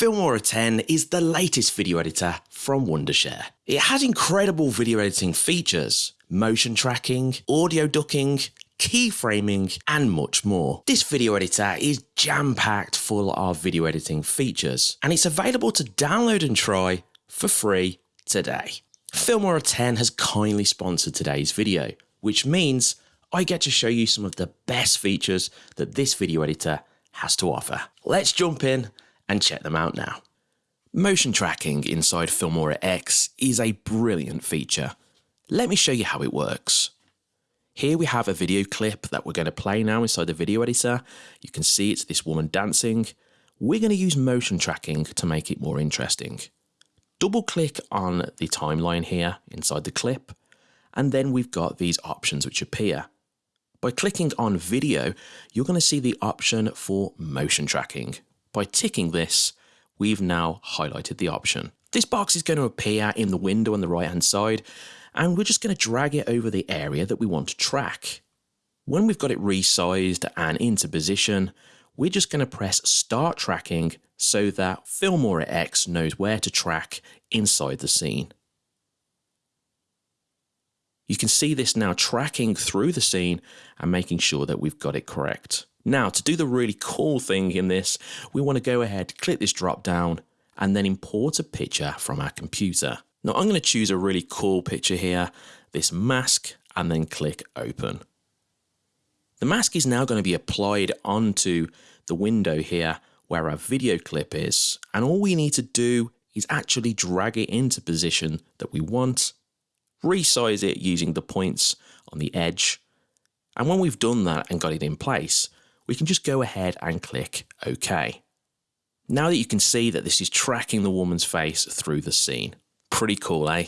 Filmora 10 is the latest video editor from Wondershare. It has incredible video editing features, motion tracking, audio ducking, keyframing, and much more. This video editor is jam-packed full of video editing features, and it's available to download and try for free today. Filmora 10 has kindly sponsored today's video, which means I get to show you some of the best features that this video editor has to offer. Let's jump in and check them out now. Motion tracking inside Filmora X is a brilliant feature. Let me show you how it works. Here we have a video clip that we're going to play now inside the video editor. You can see it's this woman dancing. We're going to use motion tracking to make it more interesting. Double click on the timeline here inside the clip, and then we've got these options which appear. By clicking on video, you're going to see the option for motion tracking. By ticking this, we've now highlighted the option. This box is going to appear in the window on the right hand side, and we're just going to drag it over the area that we want to track. When we've got it resized and into position, we're just going to press start tracking so that Filmora X knows where to track inside the scene. You can see this now tracking through the scene and making sure that we've got it correct. Now, to do the really cool thing in this, we want to go ahead, click this drop down, and then import a picture from our computer. Now, I'm going to choose a really cool picture here, this mask, and then click open. The mask is now going to be applied onto the window here where our video clip is, and all we need to do is actually drag it into position that we want resize it using the points on the edge. And when we've done that and got it in place, we can just go ahead and click OK. Now that you can see that this is tracking the woman's face through the scene. Pretty cool, eh?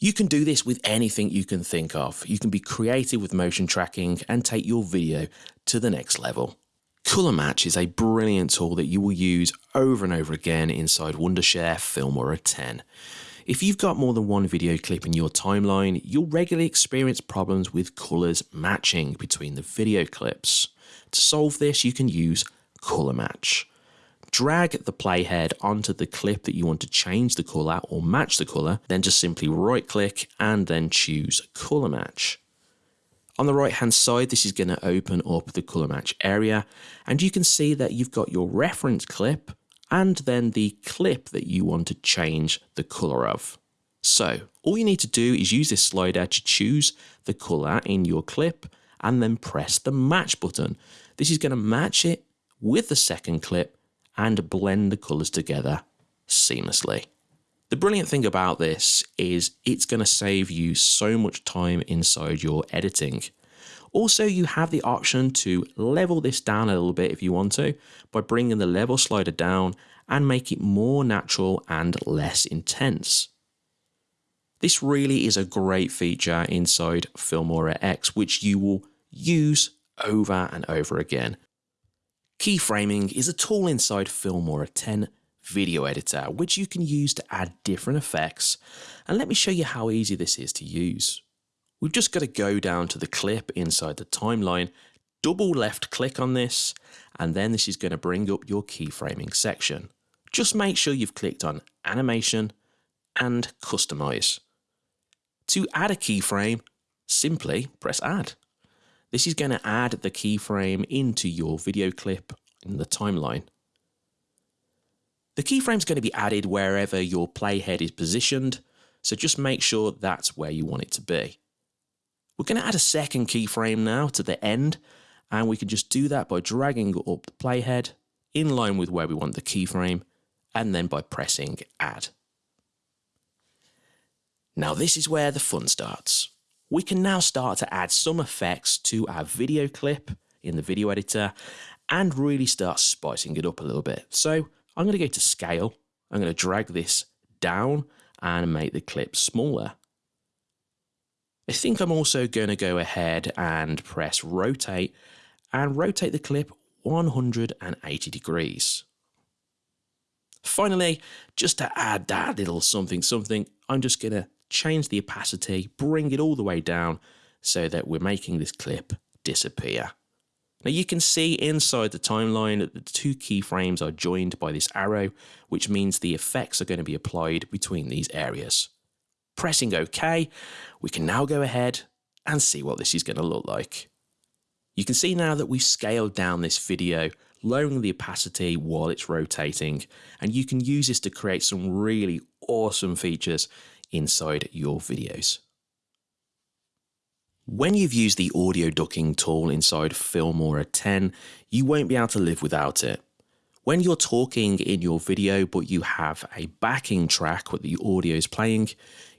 You can do this with anything you can think of. You can be creative with motion tracking and take your video to the next level. Color Match is a brilliant tool that you will use over and over again inside Wondershare Filmora 10. If you've got more than one video clip in your timeline, you'll regularly experience problems with colours matching between the video clips. To solve this, you can use Colour Match. Drag the playhead onto the clip that you want to change the colour or match the colour, then just simply right click and then choose Colour Match. On the right hand side, this is going to open up the colour match area and you can see that you've got your reference clip and then the clip that you want to change the color of. So all you need to do is use this slider to choose the color in your clip and then press the match button. This is going to match it with the second clip and blend the colors together seamlessly. The brilliant thing about this is it's going to save you so much time inside your editing. Also, you have the option to level this down a little bit if you want to by bringing the level slider down and make it more natural and less intense. This really is a great feature inside Filmora X, which you will use over and over again. Keyframing is a tool inside Filmora 10 video editor, which you can use to add different effects. And let me show you how easy this is to use. We've just got to go down to the clip inside the timeline, double left click on this, and then this is going to bring up your keyframing section. Just make sure you've clicked on animation and customize. To add a keyframe, simply press add. This is going to add the keyframe into your video clip in the timeline. The keyframe is going to be added wherever your playhead is positioned, so just make sure that's where you want it to be. We're going to add a second keyframe now to the end, and we can just do that by dragging up the playhead in line with where we want the keyframe, and then by pressing add. Now this is where the fun starts. We can now start to add some effects to our video clip in the video editor and really start spicing it up a little bit. So I'm going to go to scale. I'm going to drag this down and make the clip smaller. I think I'm also going to go ahead and press rotate and rotate the clip 180 degrees. Finally, just to add that little something something, I'm just going to change the opacity, bring it all the way down so that we're making this clip disappear. Now you can see inside the timeline that the two keyframes are joined by this arrow, which means the effects are going to be applied between these areas. Pressing OK, we can now go ahead and see what this is going to look like. You can see now that we've scaled down this video, lowering the opacity while it's rotating, and you can use this to create some really awesome features inside your videos. When you've used the audio ducking tool inside Filmora 10, you won't be able to live without it. When you're talking in your video but you have a backing track where the audio is playing,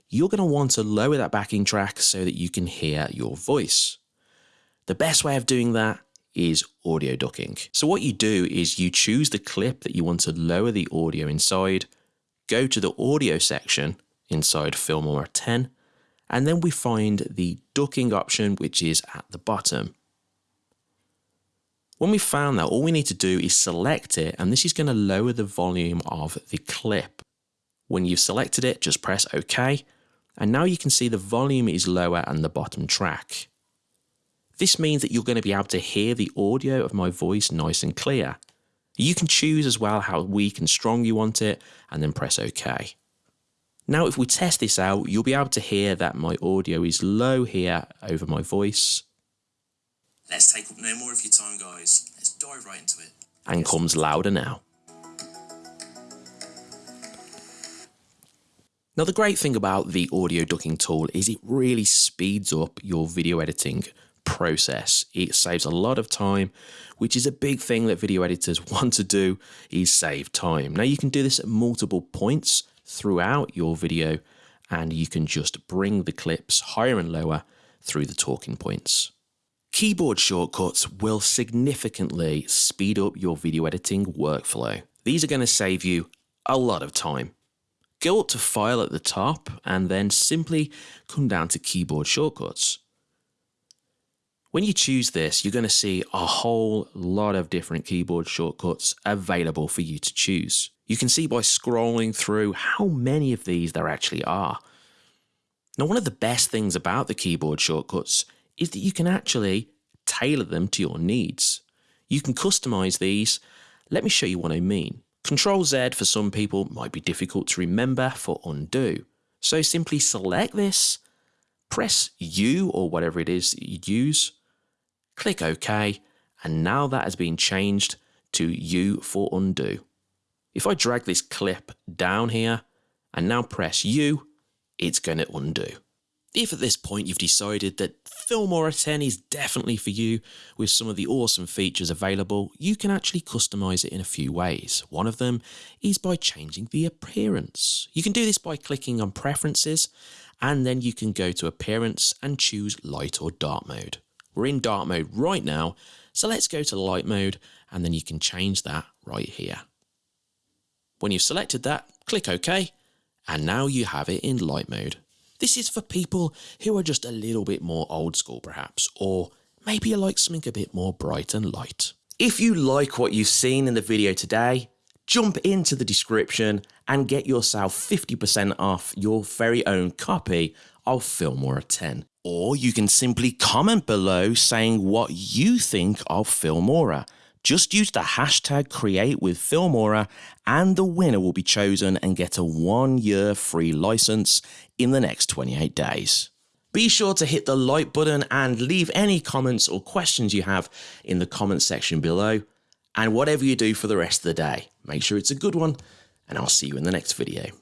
you're going to want to lower that backing track so that you can hear your voice. The best way of doing that is audio ducking. So what you do is you choose the clip that you want to lower the audio inside, go to the audio section inside Filmora 10, and then we find the ducking option which is at the bottom. When we found that, all we need to do is select it and this is going to lower the volume of the clip. When you've selected it, just press OK and now you can see the volume is lower and the bottom track. This means that you're going to be able to hear the audio of my voice nice and clear. You can choose as well how weak and strong you want it and then press OK. Now if we test this out, you'll be able to hear that my audio is low here over my voice. Let's take up no more of your time guys, let's dive right into it. And comes louder now. Now the great thing about the audio ducking tool is it really speeds up your video editing process. It saves a lot of time, which is a big thing that video editors want to do is save time. Now you can do this at multiple points throughout your video and you can just bring the clips higher and lower through the talking points. Keyboard shortcuts will significantly speed up your video editing workflow. These are going to save you a lot of time. Go up to File at the top and then simply come down to Keyboard Shortcuts. When you choose this, you're going to see a whole lot of different keyboard shortcuts available for you to choose. You can see by scrolling through how many of these there actually are. Now, one of the best things about the keyboard shortcuts is that you can actually tailor them to your needs. You can customize these. Let me show you what I mean. Control Z for some people might be difficult to remember for undo. So simply select this, press U or whatever it is that you use, click OK, and now that has been changed to U for undo. If I drag this clip down here and now press U, it's going to undo. If at this point you've decided that Filmora 10 is definitely for you with some of the awesome features available, you can actually customize it in a few ways. One of them is by changing the appearance. You can do this by clicking on preferences and then you can go to appearance and choose light or dark mode. We're in dark mode right now, so let's go to light mode and then you can change that right here. When you've selected that, click OK, and now you have it in light mode. This is for people who are just a little bit more old school perhaps, or maybe you like something a bit more bright and light. If you like what you've seen in the video today, jump into the description and get yourself 50% off your very own copy of Filmora 10. Or you can simply comment below saying what you think of Filmora. Just use the hashtag create with Filmora and the winner will be chosen and get a one year free license in the next 28 days. Be sure to hit the like button and leave any comments or questions you have in the comment section below. And whatever you do for the rest of the day, make sure it's a good one and I'll see you in the next video.